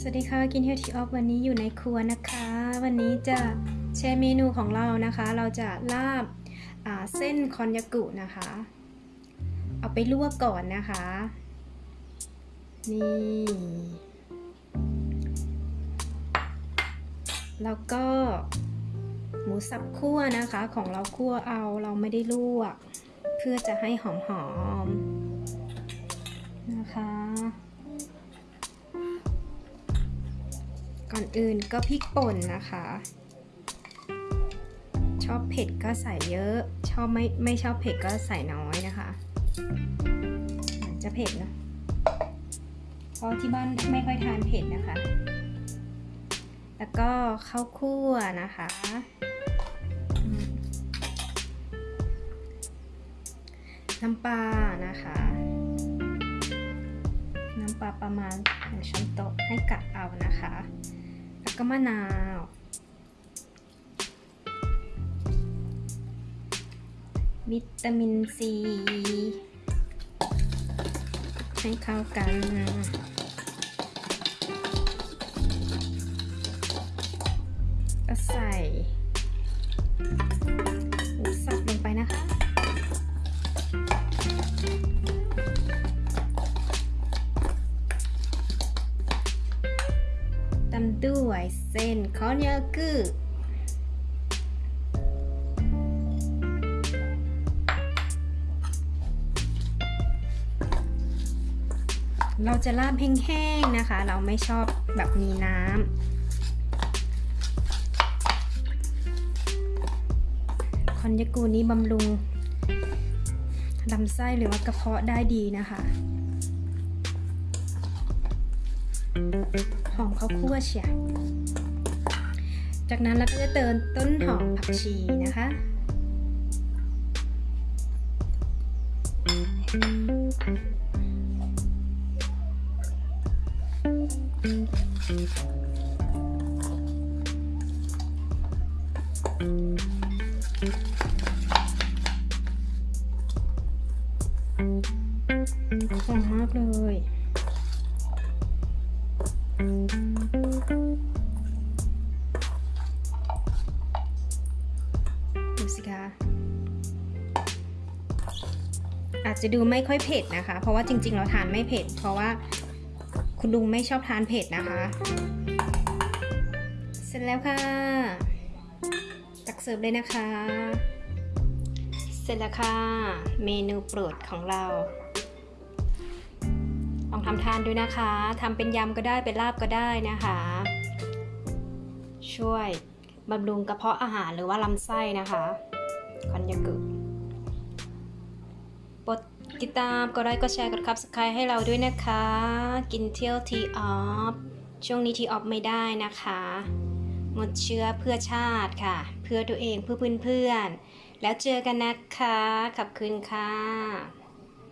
สวัสดีค่ะกินเฮลที่ออฟวันนี้อยู่ในครัวนะคะ วันนี้จะแชร์เมนูของเรานะคะ เราจะลาบาเส้นคอนยากุนะคะ เอาไปลวกก่อนนะคะ นี่แล้วก็หมูสับคั่วนะคะ ของเราคั่วเอาเราไม่ได้ลวก เพื่อจะให้หอมๆนะคะ ก่อนอื่นก็พริกป่นนะคะ ชอบเผ็ดก็ใส่เยอะ ชอบไม่ไม่ชอบเผ็ดก็ใส่น้อยนะคะจะเผ็ดนะเพราะที่บ้านไม่ค่อยทานเผ็ดนะคะ แล้วก็ข้าวคั่วนะคะ น้ำปลานะคะ น้ำปลาประมาณหนึ่งช้อนโต๊ะให้กะเอานะคะ ก็มะนาว วิตามินซี ให้เข้ากัน ตำด้วยเส้นคอนยากุเราจะลาบแห้งๆนะคะ เราไม่ชอบแบบมีน้ำคอนยากุนี้บำรุงลำไส้หรือว่ากระเพาะได้ดีนะคะ หอมข้าวคั่วเชียจากนั้นเราก็จะเติมต้นหอมผักชีนะคะ หอมมากเลย ดูสิคะอาจจะดูไม่ค่อยเผ็ดนะคะ เพราะว่าจริง ๆ เราทานไม่เผ็ด เพราะว่าคุณลุงไม่ชอบทานเผ็ดนะคะ เสร็จแล้วค่ะ ตักเสิร์ฟเลยนะคะ เสร็จแล้วค่ะ เมนูโปรดของเรา ลองทำทานดูนะคะทำเป็นยำก็ได้เป็นลาบก็ได้นะคะ ช่วยบำรุงกระเพาะอาหารหรือว่าลำไส้นะคะคอนยากุกดติดตามกดไลค์กดแชร์กดคับสไครให้เราด้วยนะคะ กินเที่ยวทีออฟช่วงนี้ทีออฟไม่ได้นะคะหมดเชื้อเพื่อชาติค่ะ เพื่อตัวเองเพื่อเพื่อนๆแล้วเจอกันนะคะ ขอบคุณค่ะ